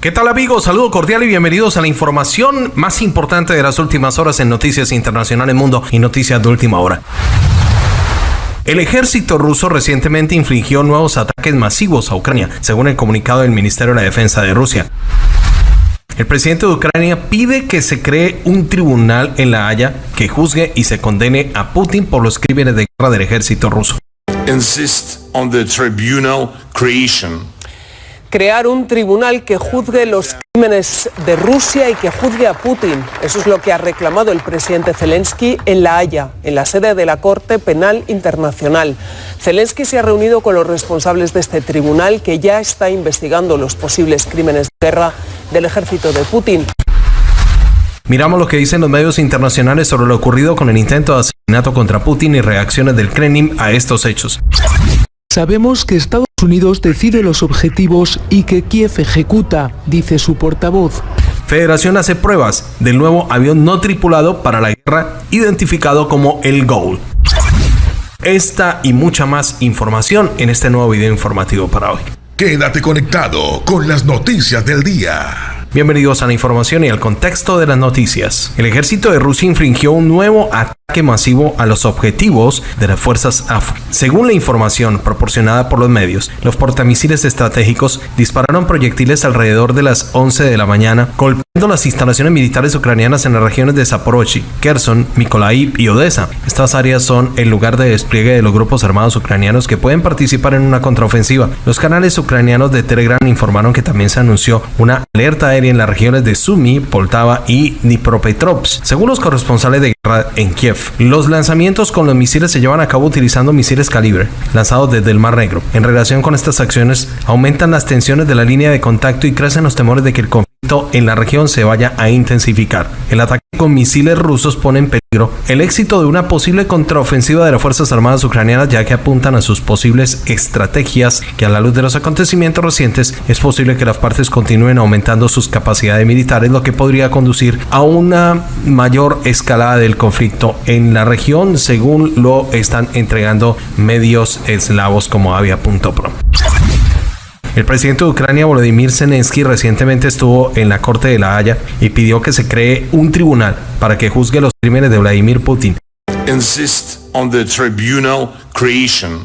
¿Qué tal amigos? Saludo cordial y bienvenidos a la información más importante de las últimas horas en Noticias Internacionales Mundo y Noticias de Última Hora. El ejército ruso recientemente infligió nuevos ataques masivos a Ucrania, según el comunicado del Ministerio de la Defensa de Rusia. El presidente de Ucrania pide que se cree un tribunal en La Haya que juzgue y se condene a Putin por los crímenes de guerra del ejército ruso. Insist on the tribunal creation crear un tribunal que juzgue los crímenes de Rusia y que juzgue a Putin. Eso es lo que ha reclamado el presidente Zelensky en La Haya, en la sede de la Corte Penal Internacional. Zelensky se ha reunido con los responsables de este tribunal que ya está investigando los posibles crímenes de guerra del ejército de Putin. Miramos lo que dicen los medios internacionales sobre lo ocurrido con el intento de asesinato contra Putin y reacciones del Kremlin a estos hechos. Sabemos que Estados Unidos decide los objetivos y que Kiev ejecuta, dice su portavoz. Federación hace pruebas del nuevo avión no tripulado para la guerra identificado como el Goal. Esta y mucha más información en este nuevo video informativo para hoy. Quédate conectado con las noticias del día. Bienvenidos a la información y al contexto de las noticias. El ejército de Rusia infringió un nuevo ataque masivo a los objetivos de las fuerzas AF. Según la información proporcionada por los medios, los portamisiles estratégicos dispararon proyectiles alrededor de las 11 de la mañana, golpeando las instalaciones militares ucranianas en las regiones de Zaporozhye, Kherson, Mykolaiv y Odessa. Estas áreas son el lugar de despliegue de los grupos armados ucranianos que pueden participar en una contraofensiva. Los canales ucranianos de Telegram informaron que también se anunció una alerta en las regiones de Sumy, Poltava y Dnipropetrovsk, según los corresponsales de guerra en Kiev. Los lanzamientos con los misiles se llevan a cabo utilizando misiles calibre, lanzados desde el Mar Negro. En relación con estas acciones, aumentan las tensiones de la línea de contacto y crecen los temores de que el conflicto en la región se vaya a intensificar. El ataque con misiles rusos pone en peligro el éxito de una posible contraofensiva de las Fuerzas Armadas ucranianas ya que apuntan a sus posibles estrategias que a la luz de los acontecimientos recientes es posible que las partes continúen aumentando sus capacidades militares lo que podría conducir a una mayor escalada del conflicto en la región según lo están entregando medios eslavos como avia.pro. El presidente de Ucrania, Volodymyr Zelensky, recientemente estuvo en la Corte de La Haya y pidió que se cree un tribunal para que juzgue los crímenes de Vladimir Putin. Insist on the tribunal creation.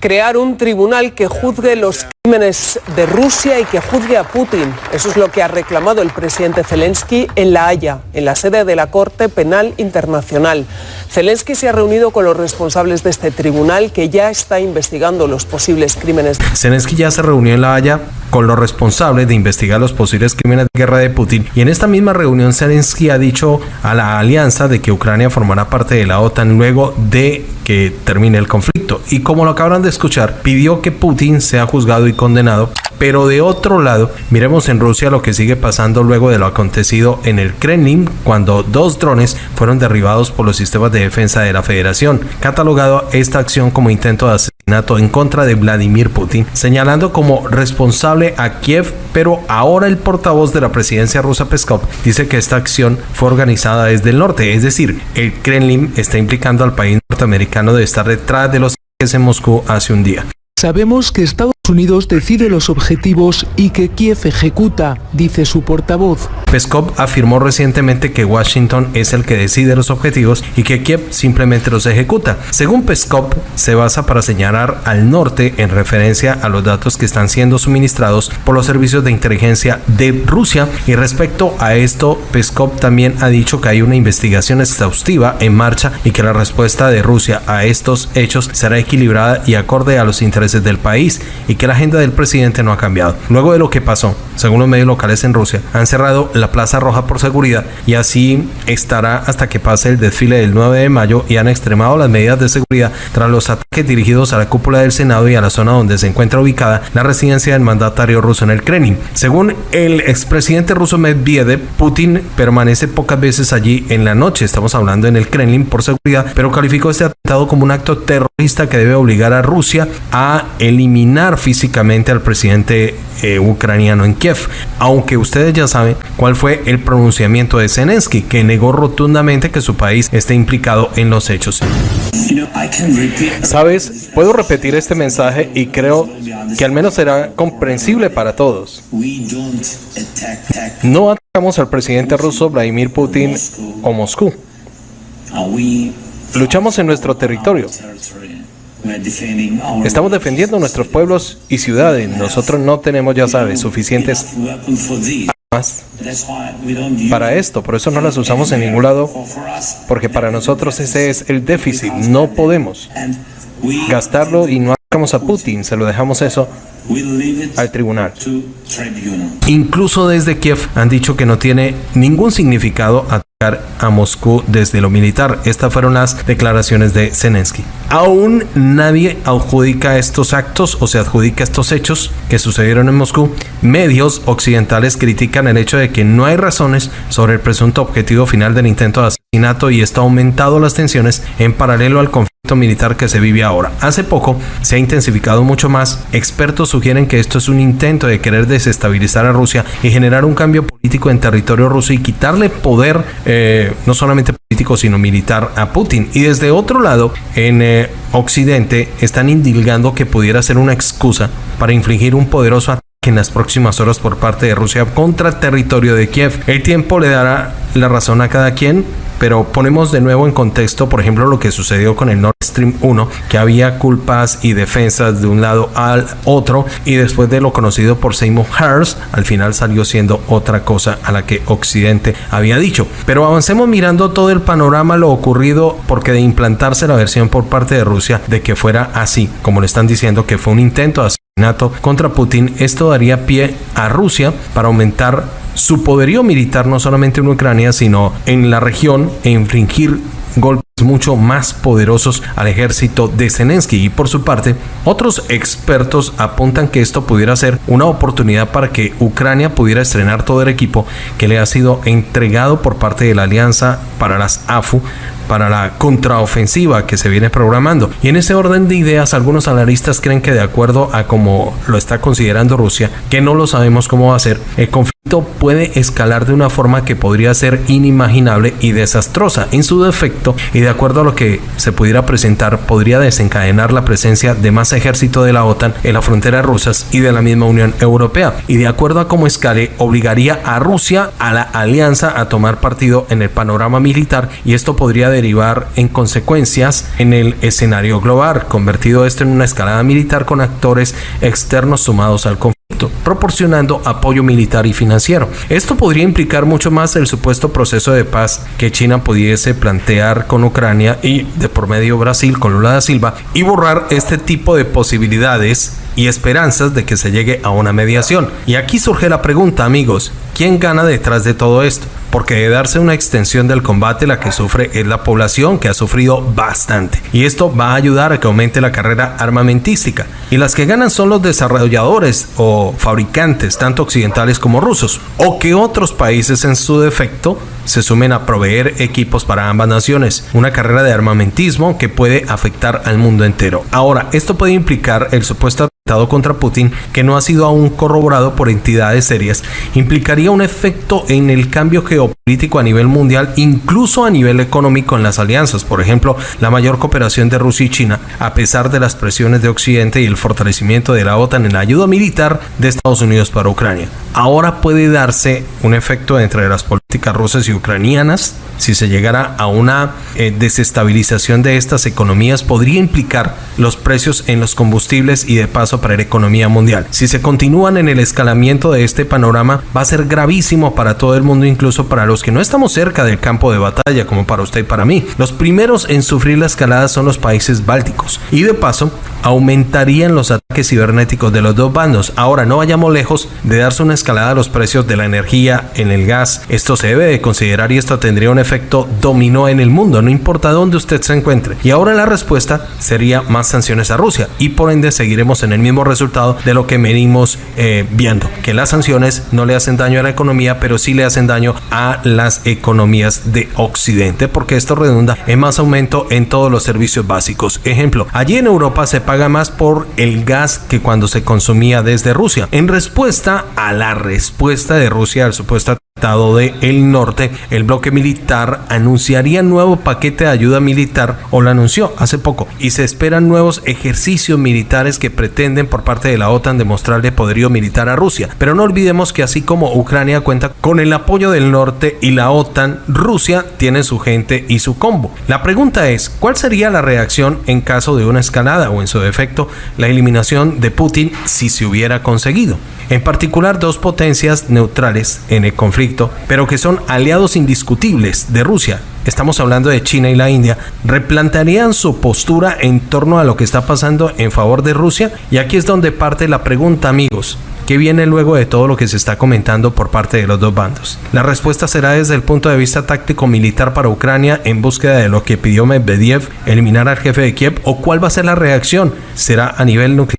Crear un tribunal que juzgue los crímenes de Rusia y que juzgue a Putin. Eso es lo que ha reclamado el presidente Zelensky en La Haya, en la sede de la Corte Penal Internacional. Zelensky se ha reunido con los responsables de este tribunal que ya está investigando los posibles crímenes. Zelensky ya se reunió en La Haya con los responsables de investigar los posibles crímenes de guerra de Putin y en esta misma reunión Zelensky ha dicho a la alianza de que Ucrania formará parte de la OTAN luego de que termine el conflicto y como lo acaban de escuchar pidió que Putin sea juzgado y condenado. Pero de otro lado, miremos en Rusia lo que sigue pasando luego de lo acontecido en el Kremlin cuando dos drones fueron derribados por los sistemas de defensa de la Federación, catalogado esta acción como intento de asesinato en contra de Vladimir Putin, señalando como responsable a Kiev, pero ahora el portavoz de la presidencia rusa Peskov dice que esta acción fue organizada desde el norte, es decir, el Kremlin está implicando al país norteamericano de estar detrás de los ataques en Moscú hace un día. Sabemos que Estados Unidos decide los objetivos y que Kiev ejecuta, dice su portavoz. Peskov afirmó recientemente que Washington es el que decide los objetivos y que Kiev simplemente los ejecuta. Según Peskov, se basa para señalar al norte en referencia a los datos que están siendo suministrados por los servicios de inteligencia de Rusia. Y respecto a esto, Peskov también ha dicho que hay una investigación exhaustiva en marcha y que la respuesta de Rusia a estos hechos será equilibrada y acorde a los intereses del país que la agenda del presidente no ha cambiado. Luego de lo que pasó, según los medios locales en Rusia, han cerrado la Plaza Roja por seguridad y así estará hasta que pase el desfile del 9 de mayo y han extremado las medidas de seguridad tras los ataques dirigidos a la cúpula del Senado y a la zona donde se encuentra ubicada la residencia del mandatario ruso en el Kremlin. Según el expresidente ruso Medvedev, Putin permanece pocas veces allí en la noche, estamos hablando en el Kremlin por seguridad, pero calificó este atentado como un acto terrorista que debe obligar a Rusia a eliminar físicamente al presidente eh, ucraniano en Kiev, aunque ustedes ya saben cuál fue el pronunciamiento de Zelensky, que negó rotundamente que su país esté implicado en los hechos. Sabes, puedo repetir este mensaje y creo que al menos será comprensible para todos. No atacamos al presidente ruso Vladimir Putin o Moscú. Luchamos en nuestro territorio. Estamos defendiendo nuestros pueblos y ciudades. Nosotros no tenemos, ya sabes, suficientes armas para esto. Por eso no las usamos en ningún lado. Porque para nosotros ese es el déficit. No podemos gastarlo y no atacamos a Putin. Se lo dejamos eso al tribunal. Incluso desde Kiev han dicho que no tiene ningún significado atacar a Moscú desde lo militar. Estas fueron las declaraciones de Zelensky. Aún nadie adjudica estos actos o se adjudica estos hechos que sucedieron en Moscú. Medios occidentales critican el hecho de que no hay razones sobre el presunto objetivo final del intento de asesinato y esto ha aumentado las tensiones en paralelo al conflicto militar que se vive ahora. Hace poco se ha intensificado mucho más. Expertos sugieren que esto es un intento de querer desestabilizar a Rusia y generar un cambio político en territorio ruso y quitarle poder eh, no solamente político sino militar a Putin. Y desde otro lado, en eh, Occidente están indilgando que pudiera ser una excusa para infligir un poderoso ataque en las próximas horas por parte de Rusia contra territorio de Kiev. El tiempo le dará la razón a cada quien, pero ponemos de nuevo en contexto, por ejemplo, lo que sucedió con el Nord Stream 1, que había culpas y defensas de un lado al otro, y después de lo conocido por Seymour Hersh, al final salió siendo otra cosa a la que Occidente había dicho. Pero avancemos mirando todo el panorama, lo ocurrido, porque de implantarse la versión por parte de Rusia de que fuera así, como le están diciendo que fue un intento asesinato contra Putin, esto daría pie a Rusia para aumentar su poderío militar no solamente en Ucrania, sino en la región e infringir golpes mucho más poderosos al ejército de Zelensky. Y por su parte otros expertos apuntan que esto pudiera ser una oportunidad para que Ucrania pudiera estrenar todo el equipo que le ha sido entregado por parte de la Alianza para las AFU para la contraofensiva que se viene programando. Y en ese orden de ideas, algunos analistas creen que de acuerdo a como lo está considerando Rusia, que no lo sabemos cómo va a ser, el conflicto puede escalar de una forma que podría ser inimaginable y desastrosa. En su defecto, y de acuerdo a lo que se pudiera presentar, podría desencadenar la presencia de más ejército de la OTAN en las fronteras rusas y de la misma Unión Europea. Y de acuerdo a cómo escale, obligaría a Rusia, a la alianza, a tomar partido en el panorama militar y esto podría derivar en consecuencias en el escenario global, convertido esto en una escalada militar con actores externos sumados al conflicto proporcionando apoyo militar y financiero. Esto podría implicar mucho más el supuesto proceso de paz que China pudiese plantear con Ucrania y de por medio Brasil con Lula da Silva y borrar este tipo de posibilidades y esperanzas de que se llegue a una mediación. Y aquí surge la pregunta, amigos, ¿quién gana detrás de todo esto? Porque de darse una extensión del combate, la que sufre es la población, que ha sufrido bastante. Y esto va a ayudar a que aumente la carrera armamentística. Y las que ganan son los desarrolladores o fabricantes, tanto occidentales como rusos. O que otros países en su defecto se sumen a proveer equipos para ambas naciones. Una carrera de armamentismo que puede afectar al mundo entero. Ahora, esto puede implicar el supuesto contra Putin, que no ha sido aún corroborado por entidades serias, implicaría un efecto en el cambio geopolítico a nivel mundial, incluso a nivel económico en las alianzas. Por ejemplo, la mayor cooperación de Rusia y China, a pesar de las presiones de Occidente y el fortalecimiento de la OTAN en la ayuda militar de Estados Unidos para Ucrania. Ahora puede darse un efecto entre las políticas rusas y ucranianas. Si se llegara a una eh, desestabilización de estas economías, podría implicar los precios en los combustibles y de paso para la economía mundial. Si se continúan en el escalamiento de este panorama, va a ser gravísimo para todo el mundo, incluso para los que no estamos cerca del campo de batalla, como para usted y para mí. Los primeros en sufrir la escalada son los países bálticos. Y de paso, aumentarían los ataques cibernéticos de los dos bandos. Ahora no vayamos lejos de darse una escalada a los precios de la energía en el gas. Esto se debe de considerar y esto tendría un efecto dominó en el mundo, no importa dónde usted se encuentre. Y ahora la respuesta sería más sanciones a Rusia y por ende seguiremos en el mismo resultado de lo que venimos eh, viendo, que las sanciones no le hacen daño a la economía, pero sí le hacen daño a las economías de Occidente, porque esto redunda en más aumento en todos los servicios básicos. Ejemplo, allí en Europa se paga más por el gas que cuando se consumía desde Rusia. En respuesta a la respuesta de Rusia al supuesto del norte, el bloque militar anunciaría nuevo paquete de ayuda militar o lo anunció hace poco y se esperan nuevos ejercicios militares que pretenden por parte de la OTAN demostrarle poderío militar a Rusia. Pero no olvidemos que así como Ucrania cuenta con el apoyo del norte y la OTAN, Rusia tiene su gente y su combo. La pregunta es, ¿cuál sería la reacción en caso de una escalada o en su defecto la eliminación de Putin si se hubiera conseguido? En particular dos potencias neutrales en el conflicto, pero que son aliados indiscutibles de Rusia, estamos hablando de China y la India, replantearían su postura en torno a lo que está pasando en favor de Rusia? Y aquí es donde parte la pregunta, amigos. ¿Qué viene luego de todo lo que se está comentando por parte de los dos bandos? La respuesta será desde el punto de vista táctico militar para Ucrania en búsqueda de lo que pidió Medvedev, eliminar al jefe de Kiev, o cuál va a ser la reacción? ¿Será a nivel nuclear?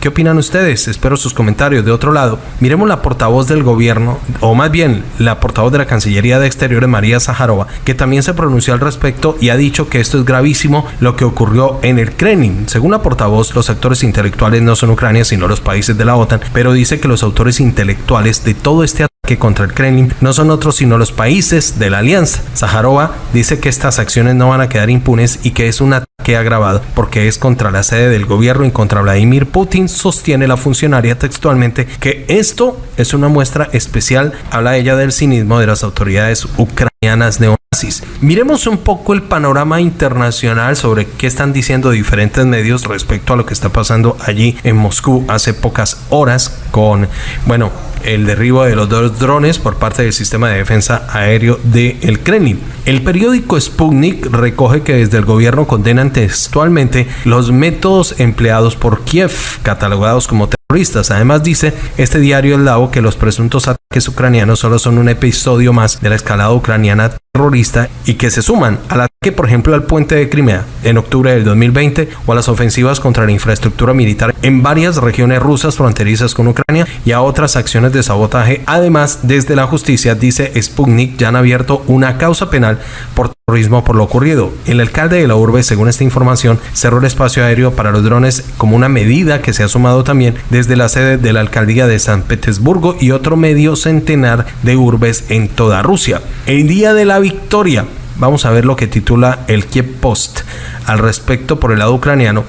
¿Qué opinan ustedes? Espero sus comentarios. De otro lado, miremos la portavoz del gobierno, o más bien la portavoz de la Cancillería de Exteriores, María Zaharova, que también se pronunció al respecto y ha dicho que esto es gravísimo lo que ocurrió en el Kremlin. Según la portavoz, los actores intelectuales no son Ucrania, sino los países de la OTAN, pero dice que los autores intelectuales de todo este ataque contra el Kremlin no son otros sino los países de la alianza. Zaharova dice que estas acciones no van a quedar impunes y que es un ataque agravado porque es contra la sede del gobierno y contra Vladimir Putin sostiene la funcionaria textualmente que esto es una muestra especial, habla ella del cinismo de las autoridades ucranianas neonazis. Miremos un poco el panorama internacional sobre qué están diciendo diferentes medios respecto a lo que está pasando allí en Moscú hace pocas horas con, bueno, el derribo de los dos drones por parte del sistema de defensa aéreo del el Kremlin. El periódico Sputnik recoge que desde el gobierno condenan textualmente los métodos empleados por Kiev, catalogados como. Además dice este diario El Lavo que los presuntos ataques ucranianos solo son un episodio más de la escalada ucraniana terrorista y que se suman al ataque, por ejemplo, al puente de Crimea en octubre del 2020 o a las ofensivas contra la infraestructura militar en varias regiones rusas fronterizas con Ucrania y a otras acciones de sabotaje. Además, desde la justicia, dice Sputnik, ya han abierto una causa penal por terrorismo por lo ocurrido. El alcalde de la urbe, según esta información, cerró el espacio aéreo para los drones como una medida que se ha sumado también desde la sede de la alcaldía de San Petersburgo y otro medio centenar de urbes en toda Rusia. El día de la victoria. Vamos a ver lo que titula el Kiev Post al respecto por el lado ucraniano.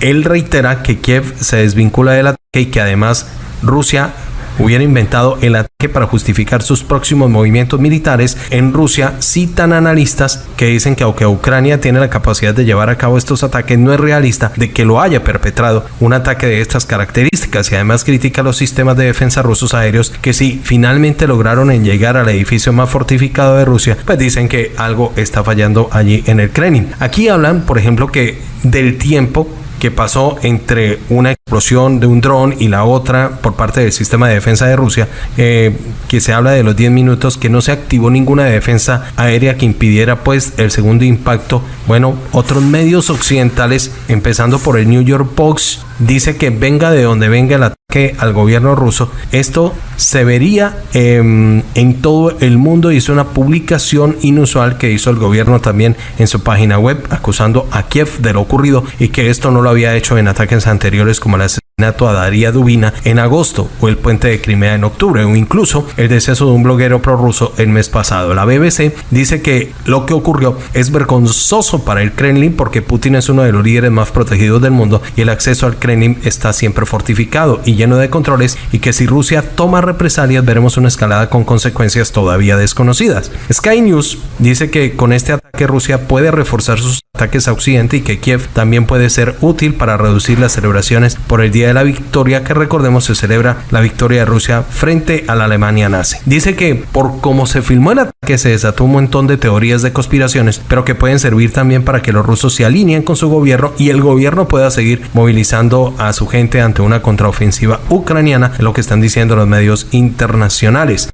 Él reitera que Kiev se desvincula del ataque y que además Rusia hubiera inventado el ataque para justificar sus próximos movimientos militares en Rusia, citan analistas que dicen que aunque Ucrania tiene la capacidad de llevar a cabo estos ataques, no es realista de que lo haya perpetrado un ataque de estas características y además critica los sistemas de defensa rusos aéreos que si finalmente lograron en llegar al edificio más fortificado de Rusia, pues dicen que algo está fallando allí en el Kremlin. Aquí hablan, por ejemplo, que del tiempo que pasó entre una explosión de un dron y la otra por parte del sistema de defensa de Rusia, eh, que se habla de los 10 minutos, que no se activó ninguna defensa aérea que impidiera pues el segundo impacto. Bueno, otros medios occidentales, empezando por el New York Post, dice que venga de donde venga ataque al gobierno ruso, esto se vería em, en todo el mundo y es una publicación inusual que hizo el gobierno también en su página web acusando a Kiev de lo ocurrido y que esto no lo había hecho en ataques anteriores como la a Daria Dubina en agosto o el puente de Crimea en octubre o incluso el deceso de un bloguero prorruso el mes pasado. La BBC dice que lo que ocurrió es vergonzoso para el Kremlin porque Putin es uno de los líderes más protegidos del mundo y el acceso al Kremlin está siempre fortificado y lleno de controles y que si Rusia toma represalias veremos una escalada con consecuencias todavía desconocidas. Sky News dice que con este ataque Rusia puede reforzar sus ataques a Occidente y que Kiev también puede ser útil para reducir las celebraciones por el Día de la Victoria que recordemos se celebra la victoria de Rusia frente a la Alemania nazi. Dice que por cómo se filmó el ataque se desató un montón de teorías de conspiraciones, pero que pueden servir también para que los rusos se alineen con su gobierno y el gobierno pueda seguir movilizando a su gente ante una contraofensiva ucraniana, lo que están diciendo los medios internacionales.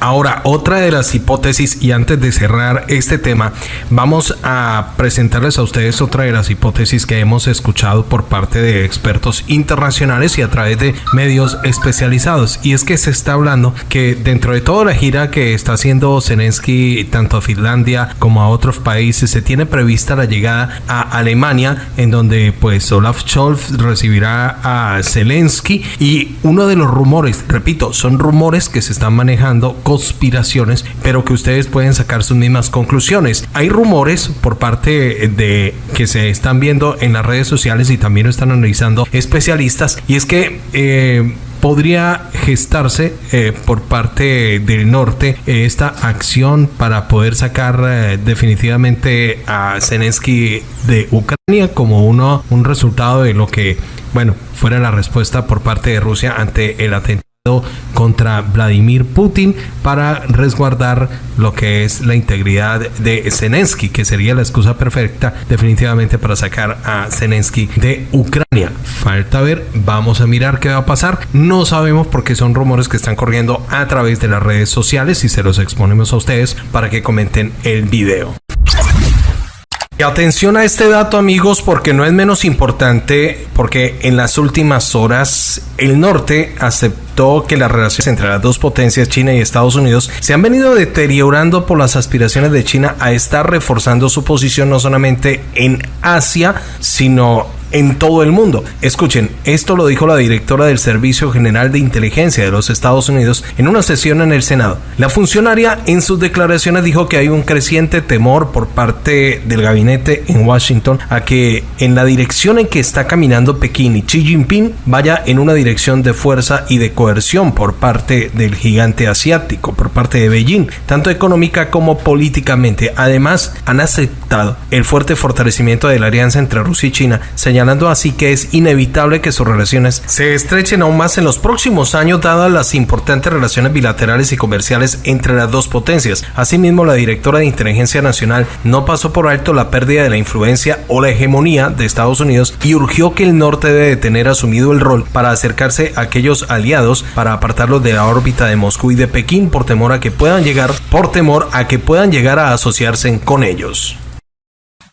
Ahora, otra de las hipótesis, y antes de cerrar este tema, vamos a presentarles a ustedes otra de las hipótesis que hemos escuchado por parte de expertos internacionales y a través de medios especializados. Y es que se está hablando que dentro de toda la gira que está haciendo Zelensky tanto a Finlandia como a otros países, se tiene prevista la llegada a Alemania, en donde pues Olaf Scholz recibirá a Zelensky. Y uno de los rumores, repito, son rumores que se están manejando conspiraciones, pero que ustedes pueden sacar sus mismas conclusiones. Hay rumores por parte de que se están viendo en las redes sociales y también lo están analizando especialistas, y es que eh, podría gestarse eh, por parte del norte esta acción para poder sacar eh, definitivamente a Zelensky de Ucrania como uno un resultado de lo que bueno fuera la respuesta por parte de Rusia ante el atentado contra Vladimir Putin para resguardar lo que es la integridad de Zelensky, que sería la excusa perfecta definitivamente para sacar a Zelensky de Ucrania. Falta ver, vamos a mirar qué va a pasar. No sabemos porque son rumores que están corriendo a través de las redes sociales y se los exponemos a ustedes para que comenten el video. Y atención a este dato amigos porque no es menos importante porque en las últimas horas el norte aceptó que las relaciones entre las dos potencias, China y Estados Unidos, se han venido deteriorando por las aspiraciones de China a estar reforzando su posición no solamente en Asia, sino en todo el mundo. Escuchen, esto lo dijo la directora del Servicio General de Inteligencia de los Estados Unidos en una sesión en el Senado. La funcionaria en sus declaraciones dijo que hay un creciente temor por parte del gabinete en Washington a que en la dirección en que está caminando Pekín y Xi Jinping vaya en una dirección de fuerza y de coerción por parte del gigante asiático, por parte de Beijing, tanto económica como políticamente. Además, han aceptado el fuerte fortalecimiento de la alianza entre Rusia y China, señalando así que es inevitable que sus relaciones se estrechen aún más en los próximos años dadas las importantes relaciones bilaterales y comerciales entre las dos potencias. Asimismo, la directora de Inteligencia Nacional no pasó por alto la pérdida de la influencia o la hegemonía de Estados Unidos y urgió que el norte debe tener asumido el rol para acercarse a aquellos aliados para apartarlos de la órbita de Moscú y de Pekín por temor a que puedan llegar por temor a que puedan llegar a asociarse con ellos.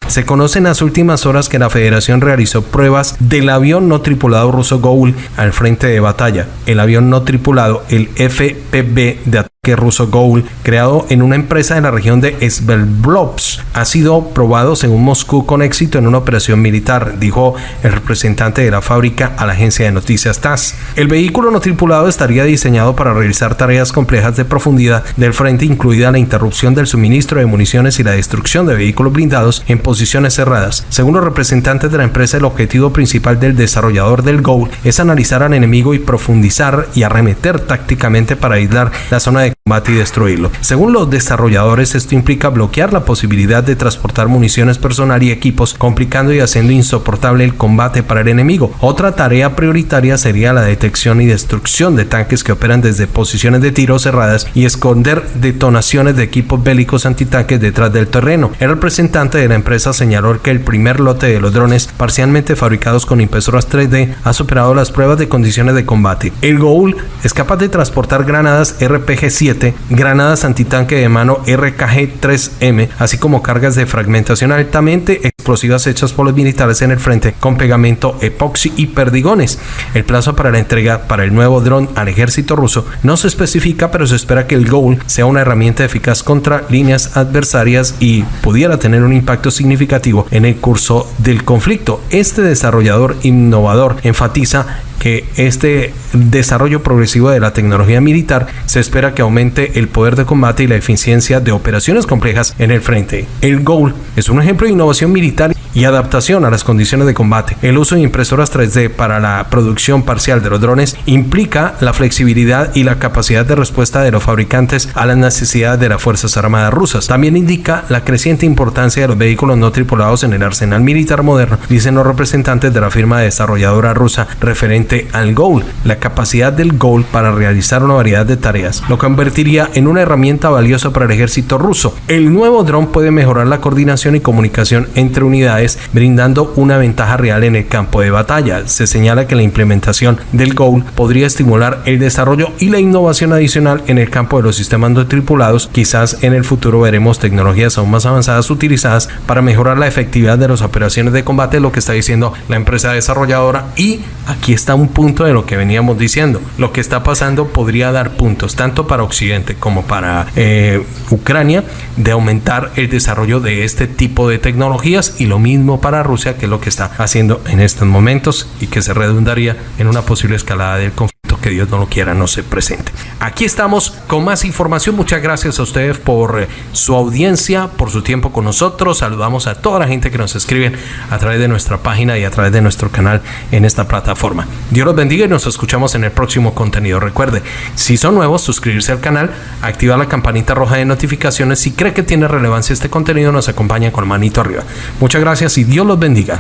Se conoce en las últimas horas que la Federación realizó pruebas del avión no tripulado ruso Goul al frente de batalla. El avión no tripulado, el FPV de ataque ruso Goul, creado en una empresa de la región de Svelblovsk, ha sido probado según Moscú con éxito en una operación militar, dijo el representante de la fábrica a la agencia de noticias TASS. El vehículo no tripulado estaría diseñado para realizar tareas complejas de profundidad del frente, incluida la interrupción del suministro de municiones y la destrucción de vehículos blindados en posiciones cerradas. Según los representantes de la empresa, el objetivo principal del desarrollador del Goul es analizar al enemigo y profundizar y arremeter tácticamente para aislar la zona de combate y destruirlo. Según los desarrolladores, esto implica bloquear la posibilidad de transportar municiones personal y equipos, complicando y haciendo insoportable el combate para el enemigo. Otra tarea prioritaria sería la detección y destrucción de tanques que operan desde posiciones de tiro cerradas y esconder detonaciones de equipos bélicos antitanques detrás del terreno. El representante de la empresa señaló que el primer lote de los drones parcialmente fabricados con impresoras 3D ha superado las pruebas de condiciones de combate. El Goul es capaz de transportar granadas RPG-7, granadas antitanque de mano RKG-3M, así como cargas de fragmentación altamente explosivas hechas por los militares en el frente con pegamento epoxi y perdigones. El plazo para la entrega para el nuevo dron al ejército ruso no se especifica, pero se espera que el Goul sea una herramienta eficaz contra líneas adversarias y pudiera tener un impacto significativo en el curso del conflicto. Este desarrollador innovador enfatiza que este desarrollo progresivo de la tecnología militar se espera que aumente el poder de combate y la eficiencia de operaciones complejas en el frente. El GOAL es un ejemplo de innovación militar y adaptación a las condiciones de combate. El uso de impresoras 3D para la producción parcial de los drones implica la flexibilidad y la capacidad de respuesta de los fabricantes a las necesidades de las Fuerzas Armadas rusas. También indica la creciente importancia de los vehículos no tripulados en el arsenal militar moderno, dicen los representantes de la firma desarrolladora rusa referente al Goal, la capacidad del Goal para realizar una variedad de tareas, lo convertiría en una herramienta valiosa para el ejército ruso. El nuevo dron puede mejorar la coordinación y comunicación entre unidades, brindando una ventaja real en el campo de batalla. Se señala que la implementación del Goal podría estimular el desarrollo y la innovación adicional en el campo de los sistemas no tripulados. Quizás en el futuro veremos tecnologías aún más avanzadas utilizadas para mejorar la efectividad de las operaciones de combate, lo que está diciendo la empresa desarrolladora. Y aquí está un punto de lo que veníamos diciendo. Lo que está pasando podría dar puntos tanto para Occidente como para eh, Ucrania de aumentar el desarrollo de este tipo de tecnologías y lo mismo para Rusia que es lo que está haciendo en estos momentos y que se redundaría en una posible escalada del conflicto que Dios no lo quiera, no se presente. Aquí estamos con más información. Muchas gracias a ustedes por eh, su audiencia, por su tiempo con nosotros. Saludamos a toda la gente que nos escribe a través de nuestra página y a través de nuestro canal en esta plataforma. Dios los bendiga y nos escuchamos en el próximo contenido. Recuerde, si son nuevos, suscribirse al canal, activar la campanita roja de notificaciones. Si cree que tiene relevancia este contenido, nos acompaña con manito arriba. Muchas gracias y Dios los bendiga.